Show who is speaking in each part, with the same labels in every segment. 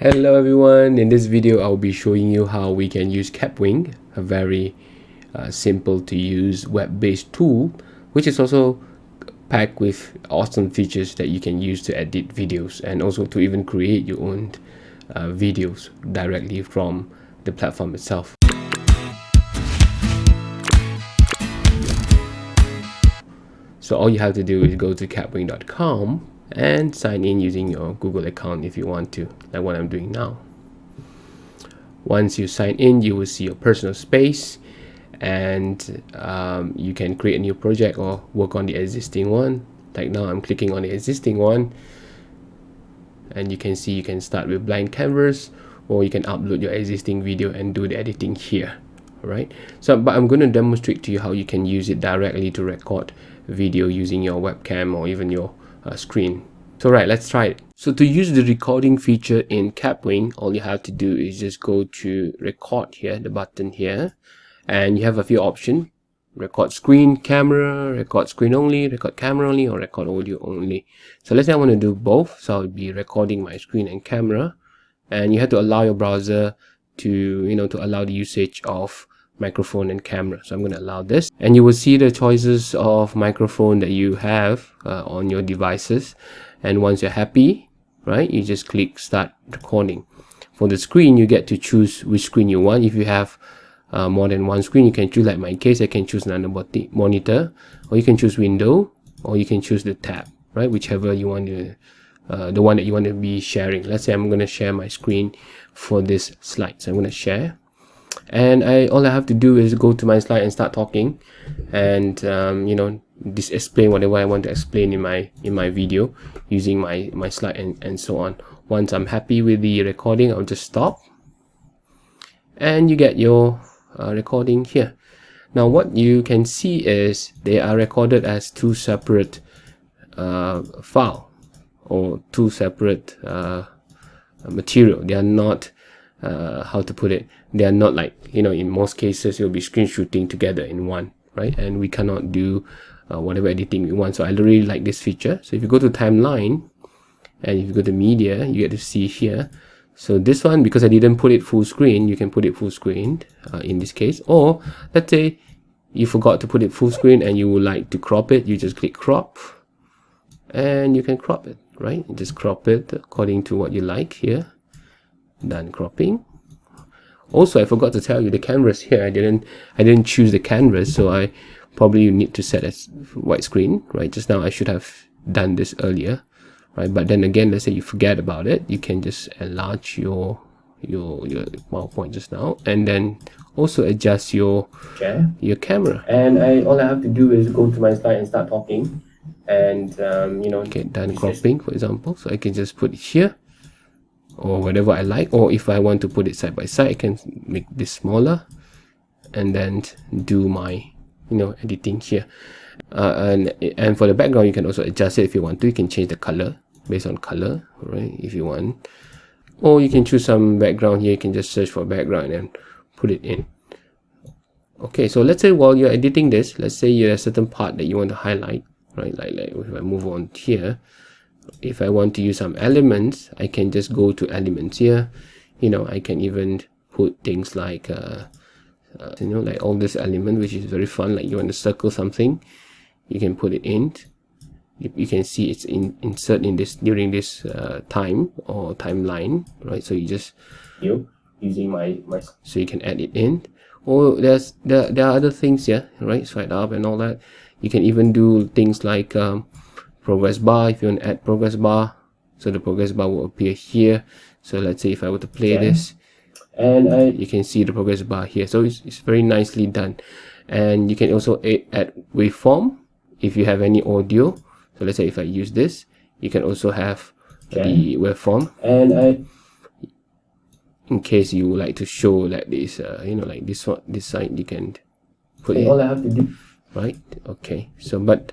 Speaker 1: Hello everyone, in this video I'll be showing you how we can use Kapwing, a very uh, simple to use web-based tool which is also packed with awesome features that you can use to edit videos and also to even create your own uh, videos directly from the platform itself. So all you have to do is go to kapwing.com and sign in using your Google account if you want to, like what I'm doing now. Once you sign in, you will see your personal space and um, you can create a new project or work on the existing one. Like now I'm clicking on the existing one and you can see you can start with blank canvas or you can upload your existing video and do the editing here right so but i'm going to demonstrate to you how you can use it directly to record video using your webcam or even your uh, screen. So right, let's try it. So to use the recording feature in Kapwing, all you have to do is just go to record here, the button here, and you have a few options. Record screen, camera, record screen only, record camera only, or record audio only. So let's say I want to do both. So I'll be recording my screen and camera. And you have to allow your browser to, you know, to allow the usage of microphone and camera. So i'm going to allow this. And you will see the choices of microphone that you have uh, on your devices. And once you're happy right you just click start recording. For the screen you get to choose which screen you want. If you have uh, more than one screen you can choose like my case i can choose another monitor or you can choose window or you can choose the tab right whichever you want to uh, the one that you want to be sharing. Let's say i'm going to share my screen for this slide. So i'm going to share and I all I have to do is go to my slide and start talking and um, you know just explain whatever I want to explain in my in my video using my my slide and, and so on. Once I'm happy with the recording I'll just stop. And you get your uh, recording here. Now what you can see is they are recorded as two separate uh, file or two separate uh, material. They are not uh, how to put it they are not like you know in most cases you'll be screen shooting together in one right? And we cannot do uh, whatever editing we want. So I really like this feature. So if you go to timeline and if you go to media you get to see here. So this one because I didn't put it full screen you can put it full screen uh, in this case. Or let's say you forgot to put it full screen and you would like to crop it you just click crop. And you can crop it right? Just crop it according to what you like here done cropping. Also i forgot to tell you the canvas here i didn't i didn't choose the canvas so i probably need to set as widescreen right? Just now i should have done this earlier right? But then again let's say you forget about it you can just enlarge your your your PowerPoint just now and then also adjust your okay. your camera. And I all I have to do is go to my slide and start talking. And um, you know get done cropping for example. So I can just put it here or whatever I like or if I want to put it side by side I can make this smaller and then do my you know editing here. Uh, and and for the background you can also adjust it if you want to. You can change the color based on color right if you want. Or you can choose some background here. You can just search for background and put it in. Okay so let's say while you're editing this let's say you have a certain part that you want to highlight right like, like if I move on here if I want to use some elements I can just go to elements here. You know I can even put things like uh, uh, you know like all this element which is very fun like you want to circle something you can put it in. You, can see it's in insert in this during this uh, time or timeline right? So you just you using my, my so you can add it in. Or there's there, there are other things here right? Swipe up and all that. You can even do things like um, progress bar if you want to add progress bar so the progress bar will appear here. So let's say if I were to play okay. this and I, you can see the progress bar here. So it's, it's very nicely done. And you can also add waveform if you have any audio. So let's say if I use this you can also have okay. the waveform. And I in case you would like to show like this uh, you know like this one this side you can put it. all I have to do right okay. So but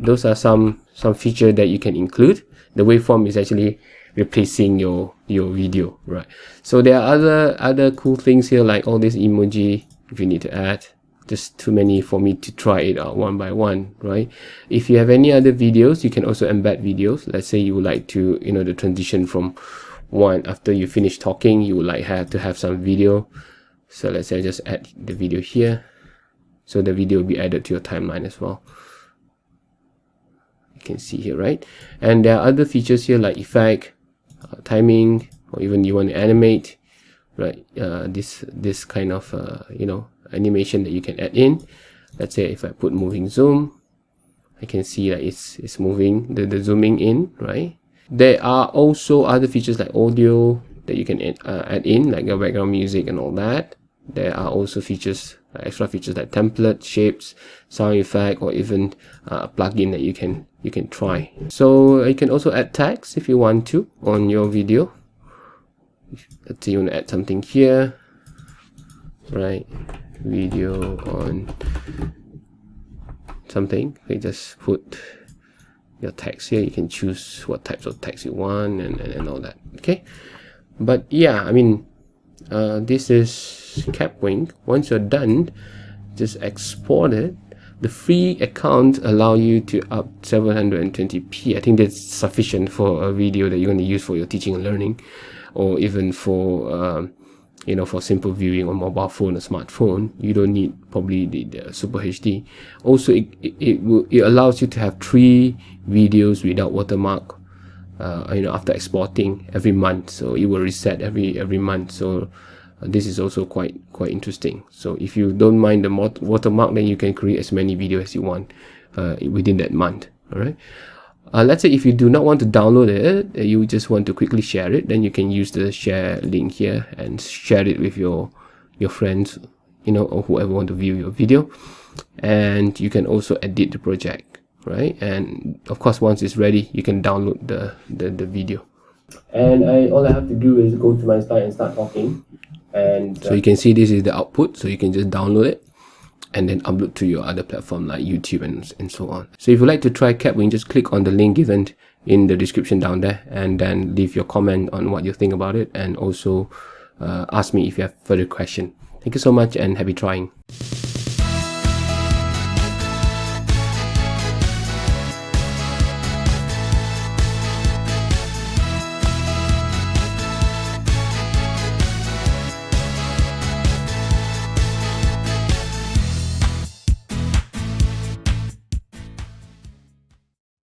Speaker 1: those are some some feature that you can include. The waveform is actually replacing your your video right? So there are other other cool things here like all this emoji if you need to add just too many for me to try it out one by one right? If you have any other videos you can also embed videos. Let's say you would like to you know the transition from one after you finish talking you would like have to have some video. So let's say I just add the video here. So the video will be added to your timeline as well you can see here right? And there are other features here like effect uh, timing or even you want to animate right? Uh, this this kind of uh, you know animation that you can add in. Let's say if I put moving zoom I can see that it's it's moving the, the zooming in right? There are also other features like audio that you can add, uh, add in like your background music and all that. There are also features extra features like template shapes sound effect or even uh, a plugin that you can you can try. So you can also add tags if you want to on your video. Let's say you want to add something here. Right. Video on something. Okay just put your text here. You can choose what types of text you want and, and, and all that. Okay? But yeah i mean uh, this is Kapwing once you're done just export it. The free account allow you to up 720p i think that's sufficient for a video that you're going to use for your teaching and learning or even for um, you know for simple viewing on mobile phone or smartphone. You don't need probably the, the super hd also it, it, it, will, it allows you to have three videos without watermark uh, you know after exporting every month. So it will reset every every month. So uh, this is also quite quite interesting. So if you don't mind the watermark then you can create as many videos as you want uh, within that month. All right uh, let's say if you do not want to download it uh, you just want to quickly share it then you can use the share link here and share it with your your friends you know or whoever want to view your video. And you can also edit the project right and of course once it's ready you can download the the, the video and I all I have to do is go to my slide and start talking and uh, so you can see this is the output so you can just download it and then upload to your other platform like YouTube and, and so on. So if you'd like to try Kapwing, just click on the link given in the description down there and then leave your comment on what you think about it and also uh, ask me if you have further question. Thank you so much and happy trying.